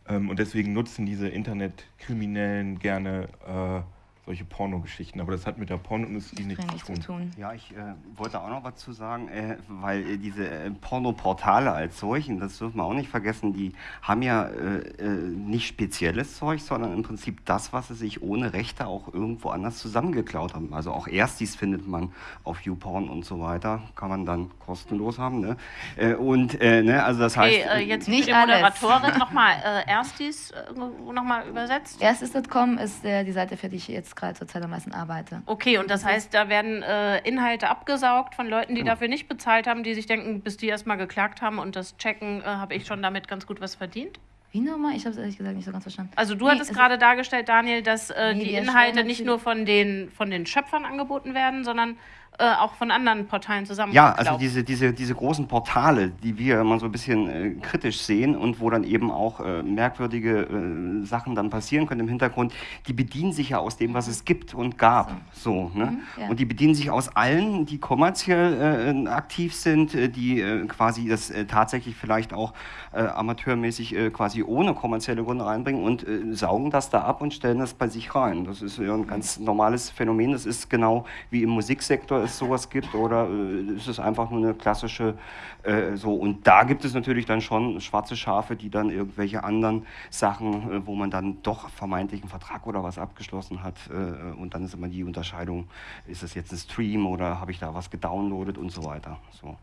Ähm, Und deswegen nutzen diese Internetkriminellen gerne äh, solche Pornogeschichten. Aber das hat mit der Pornoindustrie nichts zu tun. Ja, ich äh, wollte auch noch was zu sagen, äh, weil äh, diese äh, Pornoportale als solchen, das dürfen wir auch nicht vergessen, die haben ja äh, äh, nicht spezielles Zeug, sondern im Prinzip das, was sie sich ohne Rechte auch irgendwo anders zusammengeklaut haben. Also auch Erstis findet man auf YouPorn und so weiter, kann man dann kostenlos haben. Ne? Äh, und äh, ne, also das heißt, Okay, äh, jetzt Nicht die alles. Moderatorin nochmal, äh, Erstis äh, nochmal übersetzt. Erstis.com ist äh, die Seite, für die ich jetzt gerade zurzeit am meisten arbeite. Okay, und das heißt, da werden äh, Inhalte abgesaugt von Leuten, Genau. die dafür nicht bezahlt haben, die sich denken, bis die erstmal geklagt haben und das checken, äh, habe ich schon damit ganz gut was verdient? Wie nochmal? Ich habe es ehrlich gesagt nicht so ganz verstanden. Also du Nee, hattest es- gerade dargestellt, Daniel, dass äh, Nee, die Inhalte nicht nur von den, von den Schöpfern angeboten werden, sondern äh, auch von anderen Portalen zusammen. Ja, also diese, diese, diese großen Portale, die wir immer so ein bisschen äh, kritisch sehen und wo dann eben auch äh, merkwürdige äh, Sachen dann passieren können im Hintergrund, die bedienen sich ja aus dem, was es gibt und gab. So, ne? Mhm, ja. Und die bedienen sich aus allen, die kommerziell äh, aktiv sind, äh, die quasi das tatsächlich vielleicht auch amateurmäßig quasi ohne kommerzielle Gründe reinbringen und saugen das da ab und stellen das bei sich rein. Das ist ja ein ganz normales Phänomen. Das ist genau wie im Musiksektor es sowas gibt oder äh, ist es einfach nur eine klassische äh, so. Und da gibt es natürlich dann schon schwarze Schafe, die dann irgendwelche anderen Sachen, äh, wo man dann doch vermeintlich einen Vertrag oder was abgeschlossen hat äh, und dann ist immer die Unterscheidung, ist es jetzt ein Stream oder habe ich da was gedownloadet und so weiter. So.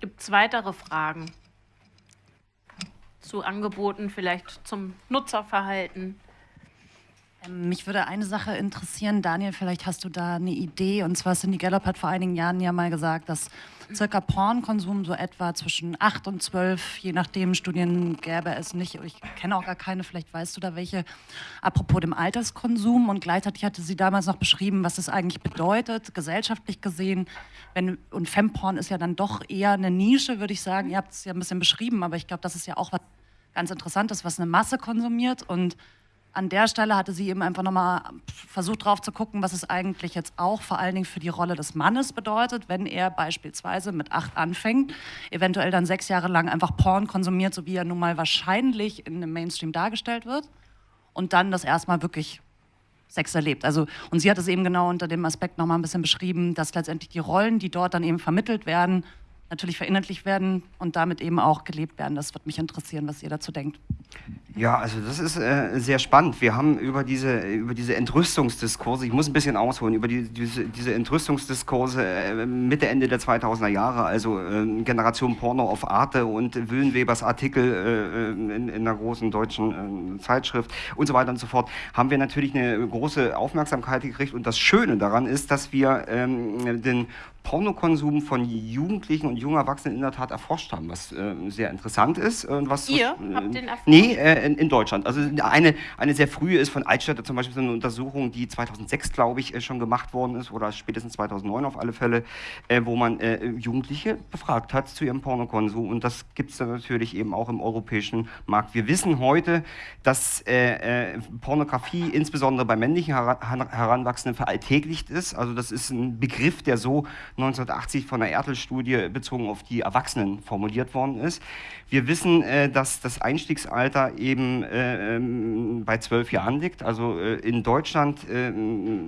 Gibt es weitere Fragen zu Angeboten, vielleicht zum Nutzerverhalten? Ähm, Mich würde eine Sache interessieren, Daniel, vielleicht hast du da eine Idee. Und zwar Cindy Gallup hat vor einigen Jahren ja mal gesagt, dass circa Pornkonsum so etwa zwischen 8 und 12, je nachdem, Studien gäbe es nicht. Ich kenne auch gar keine, vielleicht weißt du da welche. Apropos dem Alterskonsum. Und gleichzeitig hatte sie damals noch beschrieben, was das eigentlich bedeutet, gesellschaftlich gesehen. Wenn, und Femporn ist ja dann doch eher eine Nische, würde ich sagen. Ihr habt es ja ein bisschen beschrieben, aber ich glaube, das ist ja auch was ganz Interessantes, was eine Masse konsumiert. Und an der Stelle hatte sie eben einfach nochmal versucht drauf zu gucken, was es eigentlich jetzt auch vor allen Dingen für die Rolle des Mannes bedeutet, wenn er beispielsweise mit acht anfängt, eventuell dann sechs Jahre lang einfach Porn konsumiert, so wie er nun mal wahrscheinlich in dem Mainstream dargestellt wird und dann das erstmal wirklich Sex erlebt. Also, und sie hat es eben genau unter dem Aspekt nochmal ein bisschen beschrieben, dass letztendlich die Rollen, die dort dann eben vermittelt werden, natürlich verinnerlicht werden und damit eben auch gelebt werden. Das würde mich interessieren, was ihr dazu denkt. Ja, also das ist äh, sehr spannend. Wir haben über diese, über diese Entrüstungsdiskurse, ich muss ein bisschen ausholen, über die, diese, diese Entrüstungsdiskurse äh, Mitte, Ende der 2000er Jahre, also äh, Generation Porno auf Arte und Willenwebers Artikel äh, in, in einer großen deutschen äh, Zeitschrift und so weiter und so fort, haben wir natürlich eine große Aufmerksamkeit gekriegt. Und das Schöne daran ist, dass wir ähm, den Pornokonsum von Jugendlichen und jungen Erwachsenen in der Tat erforscht haben, was äh, sehr interessant ist. Und was, Ihr was, habt den erforscht? Nee, äh, in, in Deutschland. Also eine, eine sehr frühe ist von Altstädter zum Beispiel so eine Untersuchung, die 2006, glaube ich, äh, schon gemacht worden ist oder spätestens 2009 auf alle Fälle, äh, wo man äh, Jugendliche befragt hat zu ihrem Pornokonsum. Und das gibt es dann natürlich eben auch im europäischen Markt. Wir wissen heute, dass äh, äh, Pornografie insbesondere bei männlichen Heran Heranwachsenden veralltäglicht ist. Also das ist ein Begriff, der so 1980 von der Ertel-Studie bezogen auf die Erwachsenen formuliert worden ist. Wir wissen, äh, dass das Einstiegsalter eben äh, ähm, bei zwölf Jahren liegt. Also äh, in Deutschland äh,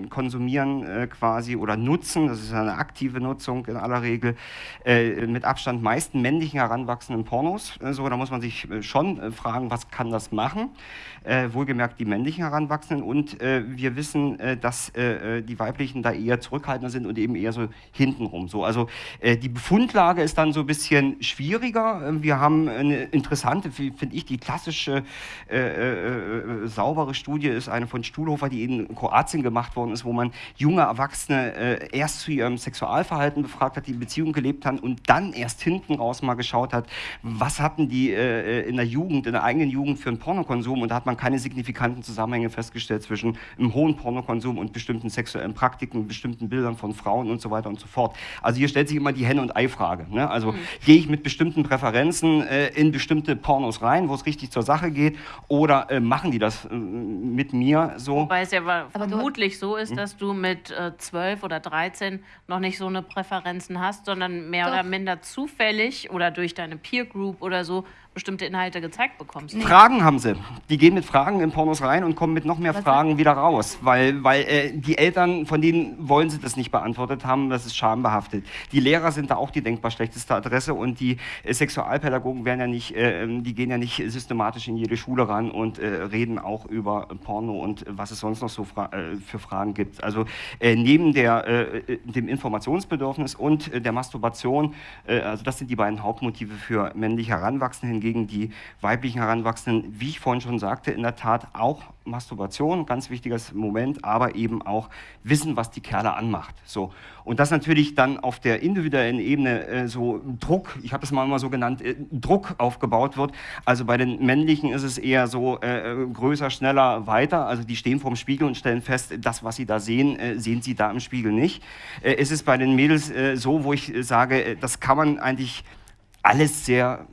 konsumieren äh, quasi oder nutzen, das ist eine aktive Nutzung in aller Regel, mit Abstand meisten männlichen heranwachsenden Pornos. So, da muss man sich schon fragen, was kann das machen? Wohlgemerkt die männlichen Heranwachsenden. Und wir wissen, dass die weiblichen da eher zurückhaltender sind und eben eher so hintenrum. So, also äh, die Befundlage ist dann so ein bisschen schwieriger. Äh, Wir haben eine interessante, finde ich, die klassische klassische äh, äh, saubere Studie ist eine von Stuhlhofer, die in Kroatien gemacht worden ist, wo man junge Erwachsene äh, erst zu ihrem Sexualverhalten befragt hat, die in Beziehungen gelebt haben und dann erst hinten raus mal geschaut hat, was hatten die äh, in der Jugend, in der eigenen Jugend für einen Pornokonsum und da hat man keine signifikanten Zusammenhänge festgestellt zwischen einem hohen Pornokonsum und bestimmten sexuellen Praktiken, bestimmten Bildern von Frauen und so weiter und so fort. Also hier stellt sich immer die Henne- und Ei-Frage. Ne? Also mhm. gehe ich mit bestimmten Präferenzen äh, in bestimmte Pornos rein, wo es richtig zur Sache geht, oder äh, machen die das äh, mit mir so? Wobei es ja vermutlich so ist, hm? dass du mit äh, 12 oder 13 noch nicht so eine Präferenzen hast, sondern mehr Doch. oder minder zufällig oder durch deine Peer Group oder so bestimmte Inhalte gezeigt bekommst. Nee. Fragen haben sie. Die gehen mit Fragen in Pornos rein und kommen mit noch mehr Was Fragen wieder raus, weil, weil äh, die Eltern, von denen wollen sie das nicht beantwortet haben, das ist schambehaftet. Die Lehrer sind da auch die denkbar schlechteste Adresse und die äh, Sexualpädagogen werden ja nicht, äh, die gehen ja nicht systematisch in jede Schule ran und äh, reden auch über Porno und was es sonst noch so fra äh, für Fragen gibt. Also äh, neben der, dem Informationsbedürfnis und der Masturbation, also das sind die beiden Hauptmotive für männliche Heranwachsende hingegen die weiblichen Heranwachsenden, wie ich vorhin schon sagte, in der Tat auch Masturbation, ganz wichtiges Moment, aber eben auch wissen, was die Kerle anmacht. So. Und das natürlich dann auf der individuellen Ebene äh, so Druck, ich habe es mal, mal so genannt, äh, Druck aufgebaut wird. Also bei den männlichen ist es eher so äh, äh größer, schneller, weiter. Also die stehen vorm Spiegel und stellen fest, das, was sie da sehen, äh, sehen sie da im Spiegel nicht. Äh, es ist bei den Mädels so, wo ich sage, das kann man eigentlich alles sehr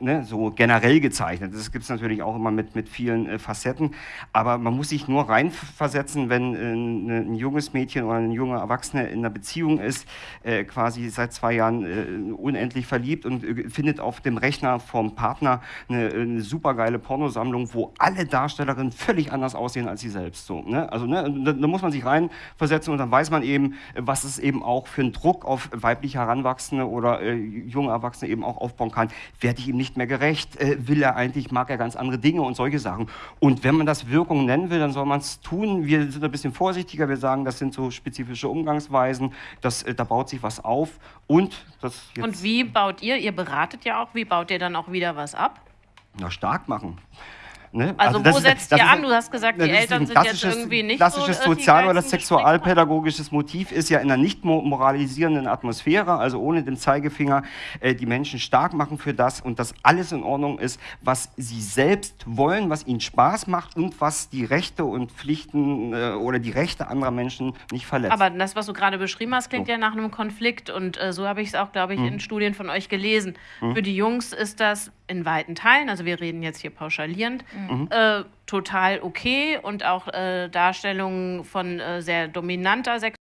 ne, so generell gezeichnet. Das gibt es natürlich auch immer mit, mit vielen äh, Facetten, aber man muss sich nur reinversetzen, wenn äh, ne, ein junges Mädchen oder ein junger Erwachsener in einer Beziehung ist, äh, quasi seit zwei Jahren äh, unendlich verliebt und äh, findet auf dem Rechner vom Partner eine, eine supergeile Pornosammlung, wo alle Darstellerinnen völlig anders aussehen als sie selbst. So, ne? Also ne, da, da, muss man sich reinversetzen und dann weiß man eben, was es eben auch für einen Druck auf weibliche Heranwachsende oder äh, junge Erwachsene eben auch aufbauen kann. Werde ich ihm nicht nicht mehr gerecht, äh, will er eigentlich, mag er ganz andere Dinge und solche Sachen. Und wenn man das Wirkung nennen will, dann soll man es tun. Wir sind ein bisschen vorsichtiger, wir sagen, das sind so spezifische Umgangsweisen, das, äh, da baut sich was auf. Und, das und wie baut ihr, ihr beratet ja auch, wie baut ihr dann auch wieder was ab? Na, stark machen. Ne? Also, also wo setzt ihr an? Du hast gesagt, die Eltern sind jetzt irgendwie nicht klassisches so, Sozial- oder sexualpädagogisches Motiv ist ja in einer nicht moralisierenden Atmosphäre, also ohne den Zeigefinger, äh, die Menschen stark machen für das und dass alles in Ordnung ist, was sie selbst wollen, was ihnen Spaß macht und was die Rechte und Pflichten äh, oder die Rechte anderer Menschen nicht verletzt. Aber das, was du gerade beschrieben hast, klingt so. ja nach einem Konflikt und äh, so habe ich es auch, glaube ich, hm. in Studien von euch gelesen. Hm. Für die Jungs ist das in weiten Teilen, also wir reden jetzt hier pauschalierend, mhm. äh, total okay und auch äh, Darstellungen von äh, sehr dominanter Sexualität